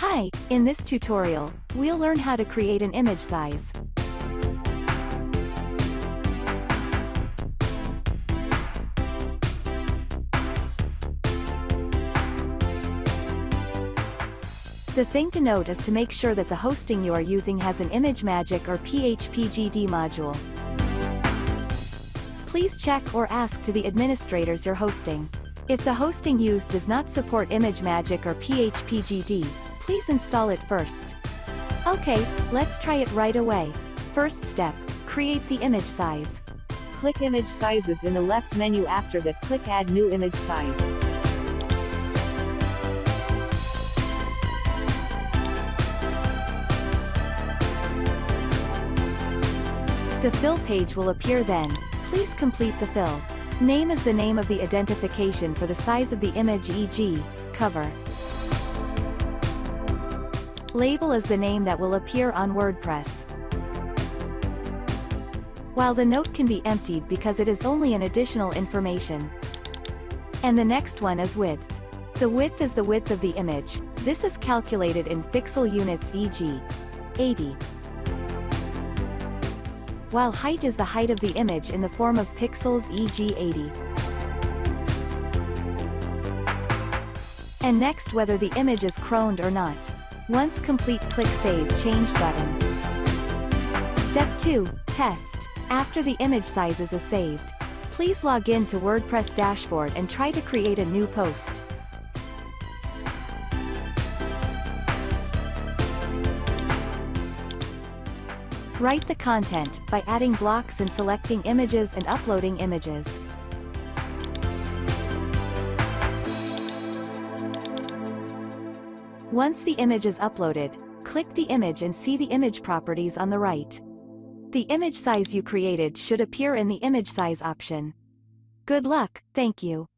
Hi, in this tutorial, we'll learn how to create an image size. The thing to note is to make sure that the hosting you are using has an ImageMagick or PHPGD module. Please check or ask to the administrators you're hosting. If the hosting used does not support ImageMagick or PHPGD, please install it first. Okay, let's try it right away. First step, create the image size. Click Image Sizes in the left menu after that click Add New Image Size. The fill page will appear then, please complete the fill. Name is the name of the identification for the size of the image e.g., cover. Label is the name that will appear on WordPress. While the note can be emptied because it is only an additional information. And the next one is width. The width is the width of the image, this is calculated in pixel units e.g. 80 while height is the height of the image in the form of pixels e.g. 80. And next whether the image is cropped or not. Once complete click Save Change button. Step 2, Test. After the image sizes is saved, please log in to WordPress dashboard and try to create a new post. Write the content by adding blocks and selecting images and uploading images. Once the image is uploaded, click the image and see the image properties on the right. The image size you created should appear in the image size option. Good luck, thank you.